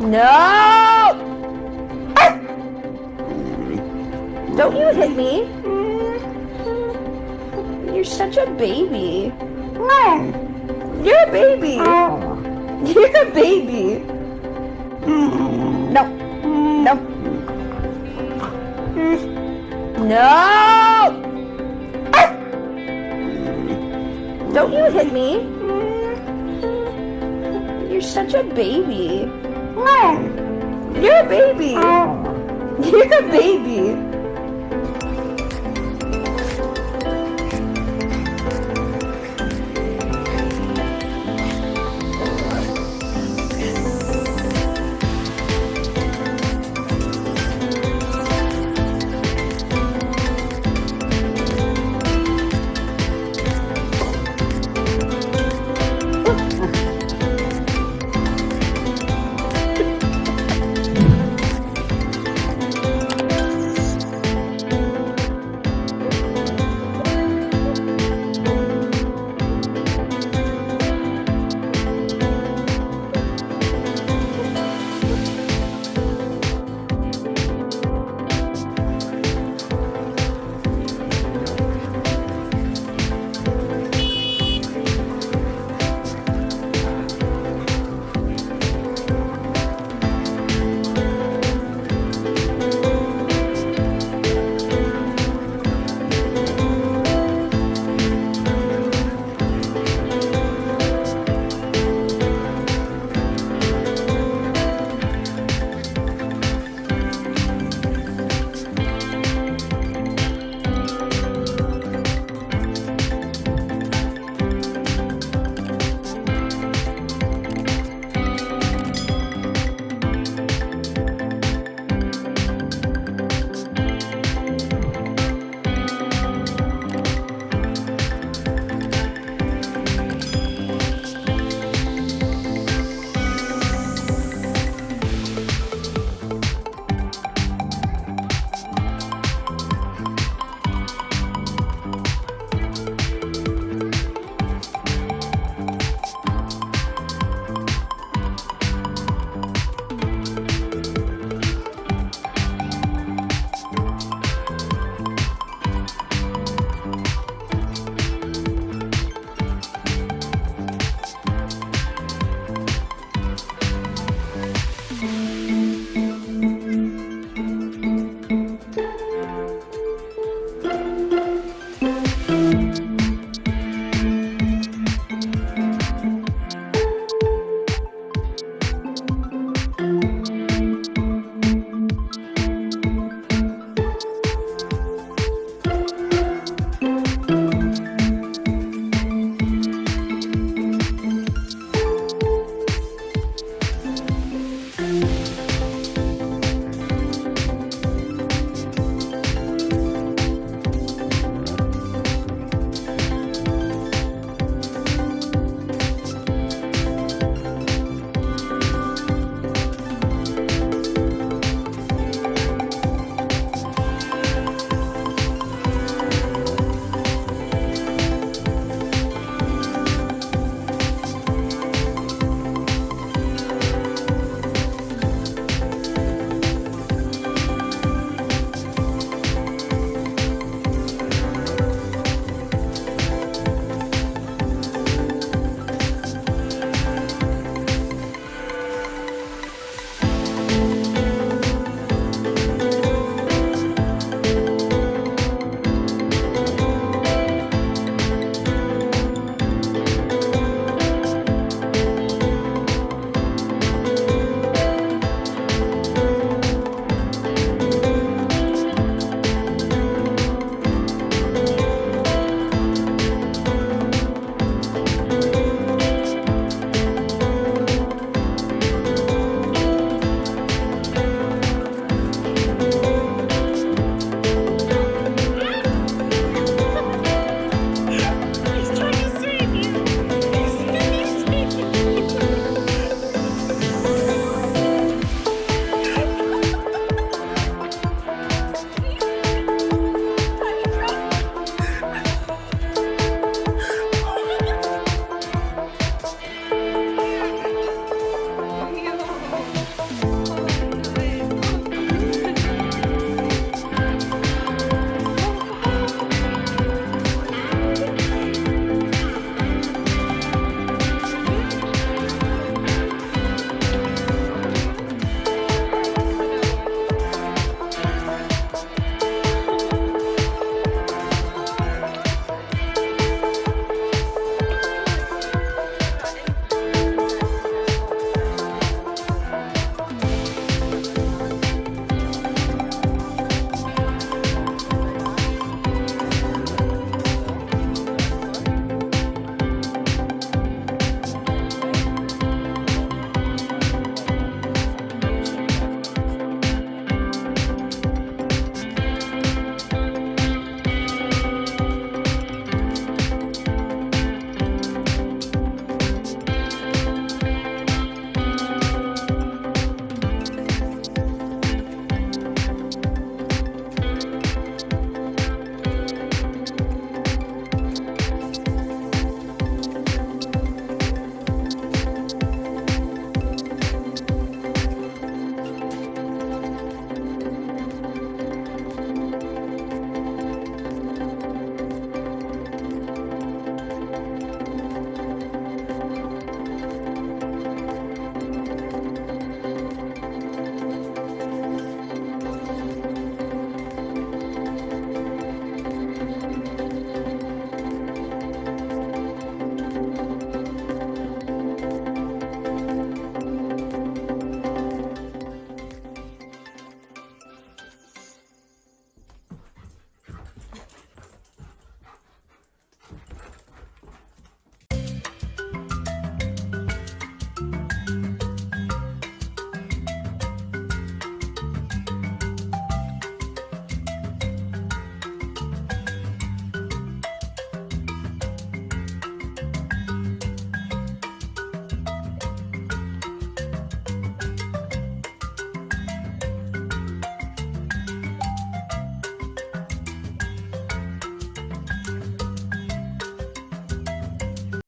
No! Ah! Don't you hit me. You're such a baby. You're a baby. You're a baby. No. No. No! Ah! Don't you hit me. You're such a baby. You're a baby. Oh. You're a baby.